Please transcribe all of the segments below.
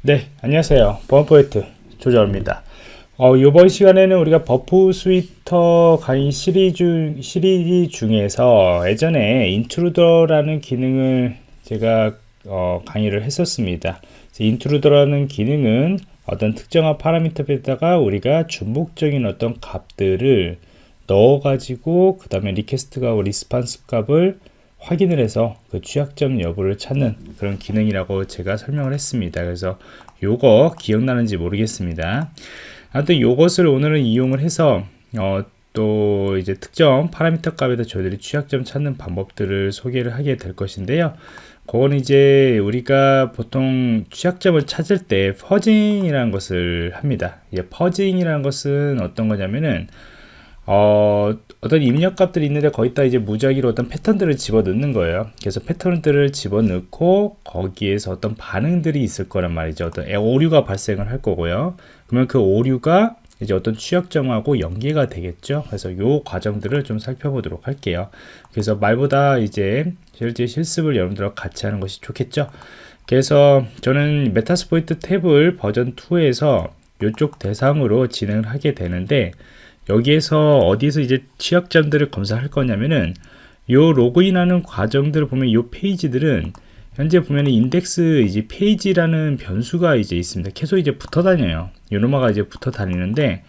네 안녕하세요. 보안프로젝트 조정원입니다. 어, 이번 시간에는 우리가 Burp Suite 강의 시리즈, 시리즈 중에서 예전에 Intruder라는 기능을 제가 어, 강의를 했었습니다. Intruder라는 기능은 어떤 특정한 파라미터에다가 우리가 중복적인 어떤 값들을 넣어 가지고 그 다음에 request와 response 값을 확인을 해서 그 취약점 여부를 찾는 그런 기능이라고 제가 설명을 했습니다. 그래서 요거 기억나는지 모르겠습니다. 아무튼 요것을 오늘은 이용을 해서 어, 또 이제 특정 파라미터 값에다 저희들이 취약점 찾는 방법들을 소개를 하게 될 것인데요. 그건 이제 우리가 보통 취약점을 찾을 때 퍼징이라는 것을 합니다. 예, 퍼징이라는 것은 어떤 거냐면은 어, 어떤 입력값들이 있는데 거기다 이제 무작위로 어떤 패턴들을 집어넣는 거예요. 그래서 패턴들을 집어넣고 거기에서 어떤 반응들이 있을 거란 말이죠. 어떤 오류가 발생을 할 거고요. 그러면 그 오류가 이제 어떤 취약점하고 연계가 되겠죠. 그래서 요 과정들을 좀 살펴보도록 할게요. 그래서 말보다 이제 실제 실습을 여러분들과 같이 하는 것이 좋겠죠. 그래서 저는 Metasploitable 버전 2에서 이쪽 대상으로 진행을 하게 되는데 여기에서 어디서 이제 취약점들을 검사할 거냐면은 요 로그인하는 과정들을 보면 요 페이지들은 현재 보면 인덱스 이제 페이지라는 변수가 이제 있습니다. 계속 이제 붙어 다녀요. 요놈아가 이제 붙어 다니는데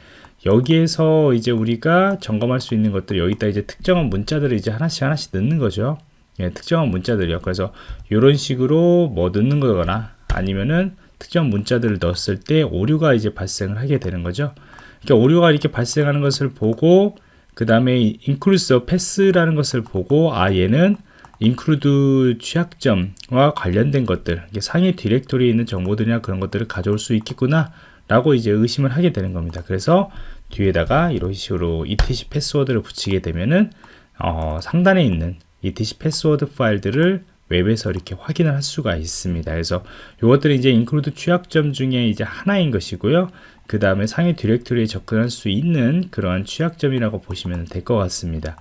여기에서 이제 우리가 점검할 수 있는 것들 여기다 이제 특정한 문자들을 이제 하나씩 하나씩 넣는 거죠. 예, 특정한 문자들이요. 그래서 이런 식으로 뭐 넣는 거거나 아니면은 특정 문자들을 넣었을 때 오류가 이제 발생을 하게 되는 거죠. 그러니까 오류가 이렇게 발생하는 것을 보고 그 다음에 include pass라는 것을 보고 아 얘는 include 취약점과 관련된 것들 상위 디렉토리에 있는 정보들이나 그런 것들을 가져올 수 있겠구나 라고 이제 의심을 하게 되는 겁니다. 그래서 뒤에다가 이런 식으로 etc 패스워드를 붙이게 되면은 어, 상단에 있는 etc 패스워드 파일들을 웹에서 이렇게 확인을 할 수가 있습니다. 그래서 이것들이 이제 인클루드 취약점 중에 이제 하나인 것이고요. 그 다음에 상위 디렉토리에 접근할 수 있는 그러한 취약점이라고 보시면 될 것 같습니다.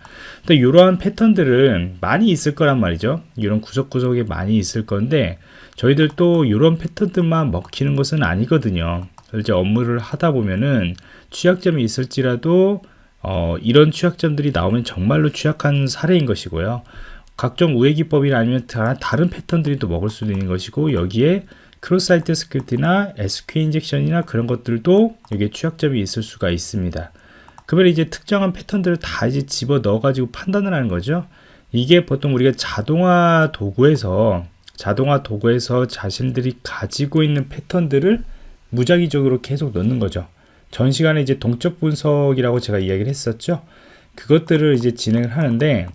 또 이러한 패턴들은 많이 있을 거란 말이죠. 이런 구석구석에 많이 있을 건데 저희들 또 이런 패턴들만 먹히는 것은 아니거든요. 이제 업무를 하다 보면은 취약점이 있을지라도 어, 이런 취약점들이 나오면 정말로 취약한 사례인 것이고요. 각종 우회 기법이나 아니면 다른 패턴들이 또 먹을 수도 있는 것이고 여기에 크로스 사이트 스크립트나 SQL 인젝션이나 그런 것들도 여기에 취약점이 있을 수가 있습니다. 그러면 이제 특정한 패턴들을 다 이제 집어 넣어 가지고 판단을 하는 거죠. 이게 보통 우리가 자동화 도구에서 자동화 도구에서 자신들이 가지고 있는 패턴들을 무작위적으로 계속 넣는 거죠. 전 시간에 이제 동적 분석이라고 제가 이야기를 했었죠. 그것들을 이제 진행을 하는데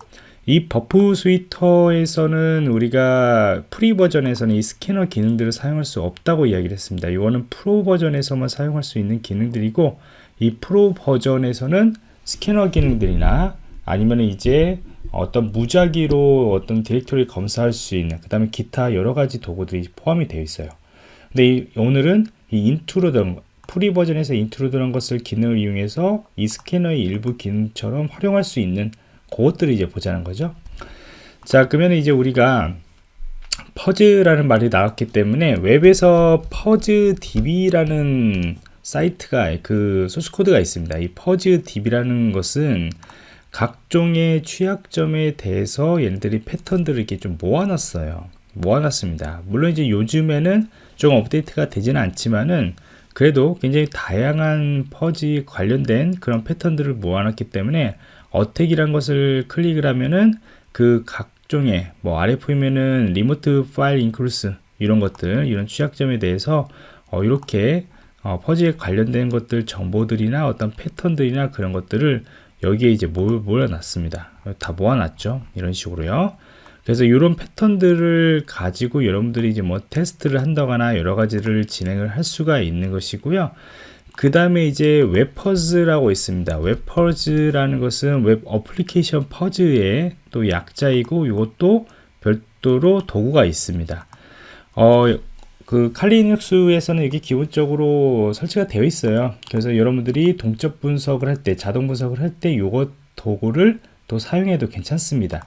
이 버프 스위터에서는 우리가 프리 버전에서는 이 스캐너 기능들을 사용할 수 없다고 이야기를 했습니다. 이거는 프로 버전에서만 사용할 수 있는 기능들이고 이 프로 버전에서는 스캐너 기능들이나 아니면 이제 어떤 무작위로 어떤 디렉토리 검사할 수 있는 그 다음에 기타 여러 가지 도구들이 포함이 되어 있어요. 근데 이, 오늘은 이 인트로던 프리 버전에서 인트로드란 것을 기능을 이용해서 이 스캐너의 일부 기능처럼 활용할 수 있는 그것들을 이제 보자는 거죠. 자, 그러면 이제 우리가 퍼즈라는 말이 나왔기 때문에 웹에서 퍼즈 DB라는 사이트가 그 소스 코드가 있습니다. 이 퍼즈 DB라는 것은 각종의 취약점에 대해서 얘네들이 패턴들을 이렇게 좀 모아놨어요. 모아놨습니다. 물론 이제 요즘에는 좀 업데이트가 되지는 않지만은 그래도 굉장히 다양한 퍼지 관련된 그런 패턴들을 모아놨기 때문에 어택이란 것을 클릭을 하면은 그 각종의 뭐 아래 보면은 리모트 파일 인크루스 이런 것들 이런 취약점에 대해서 어, 이렇게 어, 퍼즐에 관련된 것들 정보들이나 어떤 패턴들이나 그런 것들을 여기에 이제 모여놨습니다. 다 모아놨죠. 이런 식으로요. 그래서 이런 패턴들을 가지고 여러분들이 이제 뭐 테스트를 한다거나 여러 가지를 진행을 할 수가 있는 것이고요 그 다음에 이제 웹퍼즈라고 있습니다. 웹퍼즈라는 것은 웹 어플리케이션 퍼즈의 또 약자이고 이것도 별도로 도구가 있습니다. 어, 그 칼리눅스에서는 이게 기본적으로 설치가 되어 있어요. 그래서 여러분들이 동적 분석을 할 때, 자동 분석을 할 때 이것 도구를 또 사용해도 괜찮습니다.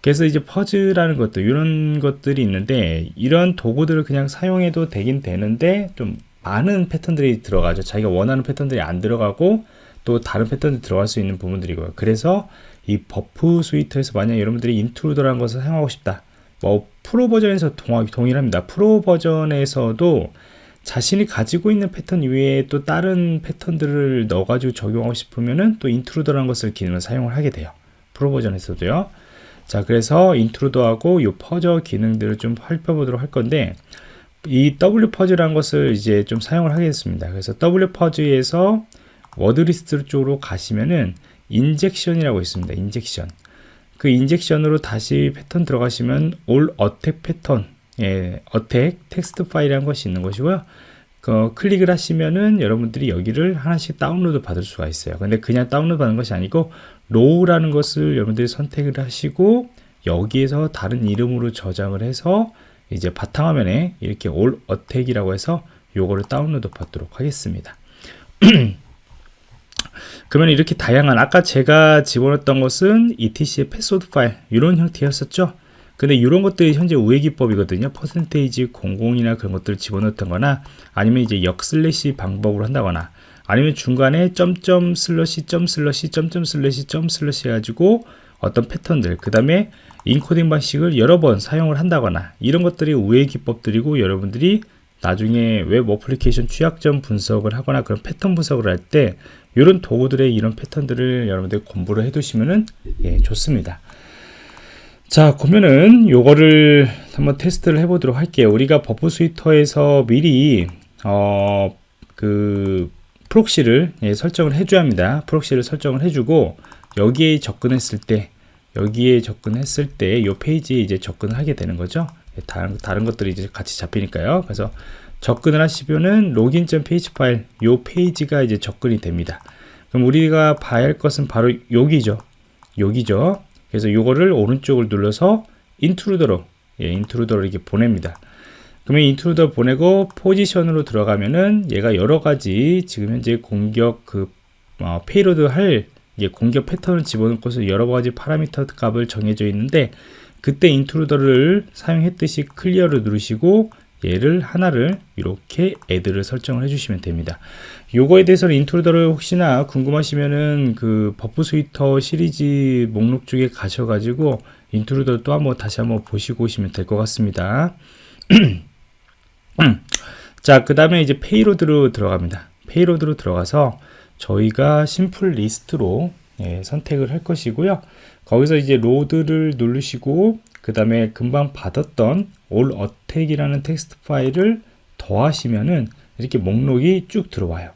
그래서 이제 퍼즈라는 것들 이런 것들이 있는데 이런 도구들을 그냥 사용해도 되긴 되는데 좀 많은 패턴들이 들어가죠. 자기가 원하는 패턴들이 안 들어가고 또 다른 패턴이 들어갈 수 있는 부분들이고요. 그래서 이 버프 스위터에서 만약 여러분들이 인트루더라는 것을 사용하고 싶다. 뭐 프로 버전에서 동, 동일합니다. 프로 버전에서도 자신이 가지고 있는 패턴 이외에 또 다른 패턴들을 넣어가지고 적용하고 싶으면은 또 인트루더라는 것을 기능을 사용을 하게 돼요. 프로 버전에서도요. 자 그래서 인트루더하고 이 퍼저 기능들을 좀 살펴보도록 할 건데 이 W 퍼즈라는 것을 이제 좀 사용을 하겠습니다. 그래서 W 퍼즈에서 워드리스트 쪽으로 가시면은 인젝션이라고 있습니다. 인젝션. 그 인젝션으로 다시 패턴 들어가시면 올 어택 패턴 예, 어택 텍스트 파일이라는 것이 있는 것이고요. 그 클릭을 하시면은 여러분들이 여기를 하나씩 다운로드 받을 수가 있어요. 근데 그냥 다운로드 받는 것이 아니고 로우라는 것을 여러분들이 선택을 하시고 여기에서 다른 이름으로 저장을 해서 이제 바탕화면에 이렇게 올 어택이라고 해서 요거를 다운로드 받도록 하겠습니다. 그러면 이렇게 다양한 아까 제가 집어넣었던 것은 etc의 패스워드 파일 이런 형태였었죠? 근데 이런 것들이 현재 우회 기법이거든요. 퍼센테이지 00이나 그런 것들을 집어넣던 거나 아니면 이제 역 슬래시 방법으로 한다거나 아니면 중간에 점점 슬러시 점 슬러시 점점 슬러시 점 슬러시 해가지고 어떤 패턴들 그 다음에 인코딩 방식을 여러 번 사용을 한다거나 이런 것들이 우회 기법들이고 여러분들이 나중에 웹 어플리케이션 취약점 분석을 하거나 그런 패턴 분석을 할 때 이런 도구들의 이런 패턴들을 여러분들 공부를 해 두시면은 예, 좋습니다. 자 그러면은 요거를 한번 테스트를 해 보도록 할게요. 우리가 버프 스위터에서 미리 어 그 프록시를 예, 설정을 해줘야 합니다. 프록시를 설정을 해주고 여기에 접근했을 때 여기에 접근했을 때 이 페이지에 이제 접근을 하게 되는 거죠. 예, 다른, 다른 것들이 이제 같이 잡히니까요. 그래서 접근을 하시면은 페이지 파일 요 페이지가 이제 접근이 됩니다. 그럼 우리가 봐야 할 것은 바로 여기죠. 여기죠. 그래서 요거를 오른쪽을 눌러서 인트루더로 예, 인트루더로 이렇게 보냅니다. 그러면 인트루더 보내고 포지션으로 들어가면은 얘가 여러 가지 지금 현재 공격 그 어, 페이로드 할 공격 패턴을 집어넣고서 여러 가지 파라미터 값을 정해져 있는데 그때 인트루더를 사용했듯이 클리어를 누르시고 얘를 하나를 이렇게 애드를 설정을 해주시면 됩니다. 요거에 대해서는 인트루더를 혹시나 궁금하시면은 그 버프 스위터 시리즈 목록 쪽에 가셔가지고 인트루더 또 한번 다시 한번 보시고 오시면 될 것 같습니다. 자, 그 다음에 이제 페이로드로 들어갑니다. 페이로드로 들어가서 저희가 심플 리스트로 예, 선택을 할 것이고요. 거기서 이제 로드를 누르시고 그 다음에 금방 받았던 all attack이라는 텍스트 파일을 더하시면은 이렇게 목록이 쭉 들어와요.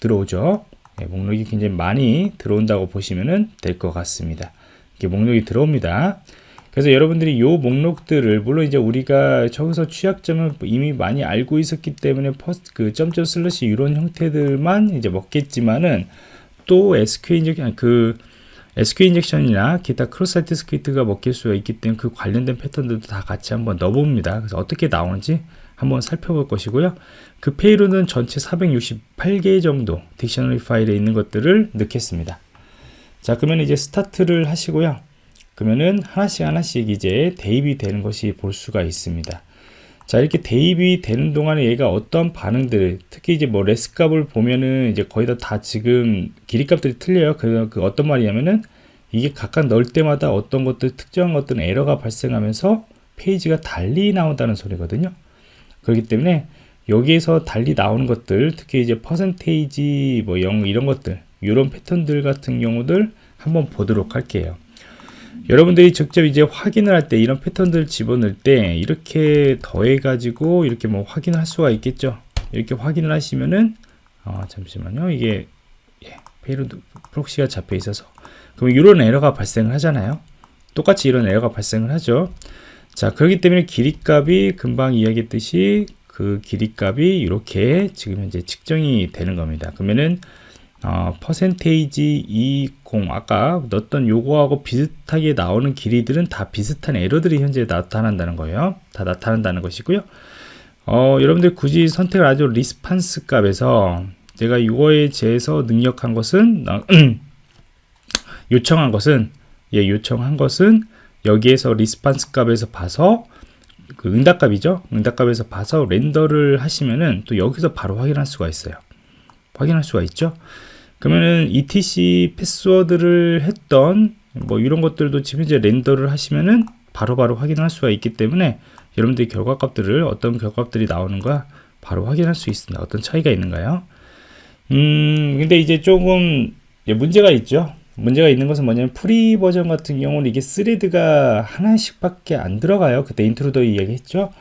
들어오죠. 네, 목록이 굉장히 많이 들어온다고 보시면 될 것 같습니다. 이렇게 목록이 들어옵니다. 그래서 여러분들이 이 목록들을 물론 이제 우리가 저기서 취약점을 이미 많이 알고 있었기 때문에 퍼스트 그 점점 슬러시 이런 형태들만 이제 먹겠지만은 또 SQL 인젝션 그 SQL 인젝션이나 기타 크로사이트 스크립트가 먹힐 수가 있기 때문에 그 관련된 패턴들도 다 같이 한번 넣어봅니다. 그래서 어떻게 나오는지 한번 살펴볼 것이고요. 그 페이로는 전체 468개 정도 딕셔너리 파일에 있는 것들을 넣겠습니다. 자, 그러면 이제 스타트를 하시고요. 그러면은 하나씩 하나씩 이제 대입이 되는 것이 볼 수가 있습니다. 자 이렇게 대입이 되는 동안에 얘가 어떤 반응들을 특히 이제 뭐 레스 값을 보면은 이제 거의 다, 다 지금 길이 값들이 틀려요. 그래서 그 어떤 말이냐면은 이게 각각 넣을 때마다 어떤 것들 특정한 어떤 에러가 발생하면서 페이지가 달리 나온다는 소리거든요. 그렇기 때문에 여기에서 달리 나오는 것들 특히 이제 퍼센테이지 뭐 0 이런 것들 이런 패턴들 같은 경우들 한번 보도록 할게요 여러분들이 직접 이제 확인을 할 때 이런 패턴들을 집어넣을 때 이렇게 더해 가지고 이렇게 뭐 확인을 할 수가 있겠죠? 이렇게 확인을 하시면은 어, 잠시만요. 이게 예, 페이로드 프록시가 잡혀 있어서. 그럼 이런 에러가 발생을 하잖아요. 똑같이 이런 에러가 발생을 하죠. 자 그렇기 때문에 길이 값이 금방 이야기했듯이 그 길이 값이 이렇게 지금 현재 측정이 되는 겁니다. 그러면은 어, 퍼센테이지 20 아까 넣었던 요거하고 비슷하게 나오는 길이들은 다 비슷한 에러들이 현재 나타난다는 거예요 다 나타난다는 것이고요 어, 여러분들 굳이 선택을 아주 리스판스 값에서 제가 이거에 대해서 능력한 것은 어, 요청한 것은 예, 요청한 것은 여기에서 리스판스 값에서 봐서 그 응답값이죠. 응답값에서 봐서 렌더를 하시면은 또 여기서 바로 확인할 수가 있어요. 확인할 수가 있죠. 그러면은 etc 패스워드를 했던 뭐 이런 것들도 지금 이제 렌더를 하시면은 바로 바로 확인할 수가 있기 때문에 여러분들이 결과값들을 어떤 결과값들이 나오는가 바로 확인할 수 있습니다. 어떤 차이가 있는가요? 음, 근데 이제 조금 문제가 있죠. 문제가 있는 것은 뭐냐면 프리 버전 같은 경우는 이게 스레드가 하나씩밖에 안 들어가요. 그때 인트로더 이야기했죠.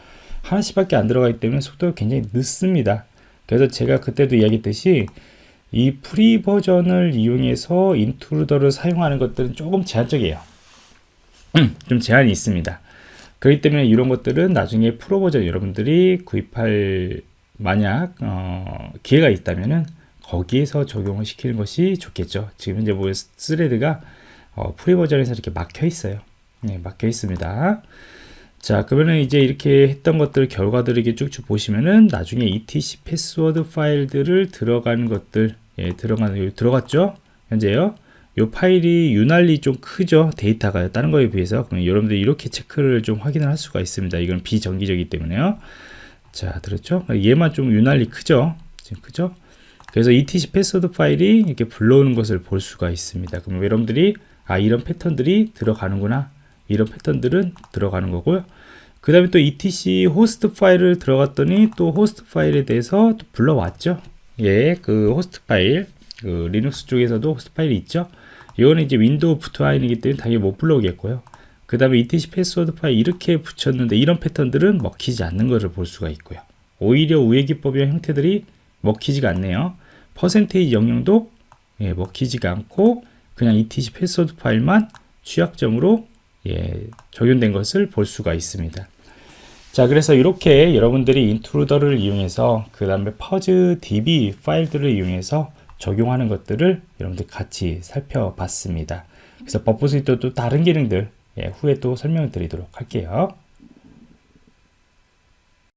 하나씩밖에 안 들어가기 때문에 속도가 굉장히 늦습니다. 그래서 제가 그때도 이야기했듯이 이 프리 버전을 이용해서 인트루더를 사용하는 것들은 조금 제한적이에요. 좀 제한이 있습니다. 그렇기 때문에 이런 것들은 나중에 프로 버전 여러분들이 구입할 만약 어, 기회가 있다면은 거기에서 적용을 시키는 것이 좋겠죠. 지금 이제 뭐 스레드가 어, 프리 버전에서 이렇게 막혀 있어요. 네, 막혀 있습니다. 자, 그러면 이제 이렇게 했던 것들 결과들을 이렇게 쭉쭉 보시면은 나중에 etc 패스워드 파일들을 들어가는 것들 예, 들어가는 들어갔죠? 현재요. 이 파일이 유난히 좀 크죠? 데이터가. 다른 거에 비해서. 그럼 여러분들이 이렇게 체크를 좀 확인을 할 수가 있습니다. 이건 비정기적이기 때문에요. 자 들었죠? 얘만 좀 유난히 크죠? 지금 크죠? 그래서 etc 패스워드 파일이 이렇게 불러오는 것을 볼 수가 있습니다. 그럼 여러분들이 아 이런 패턴들이 들어가는구나. 이런 패턴들은 들어가는 거고요 그 다음에 또 etc 호스트 파일을 들어갔더니 또 호스트 파일에 대해서 또 불러왔죠 예, 그 호스트 파일 그 리눅스 쪽에서도 호스트 파일이 있죠 이거는 이제 윈도우 부트와인이기 때문에 당연히 못 불러오겠고요. 그 다음에 etc 패스워드 파일 이렇게 붙였는데 이런 패턴들은 먹히지 않는 것을 볼 수가 있고요. 오히려 우회 기법의 형태들이 먹히지가 않네요. 퍼센테이지 영역도 예, 먹히지가 않고 그냥 etc 패스워드 파일만 취약점으로 예, 적용된 것을 볼 수가 있습니다. 자 그래서 이렇게 여러분들이 인트루더를 이용해서 그 다음에 퍼즈 db 파일들을 이용해서 적용하는 것들을 여러분들 같이 살펴봤습니다. 그래서 버프 스위트도 다른 기능들 예, 후에 또 설명을 드리도록 할게요.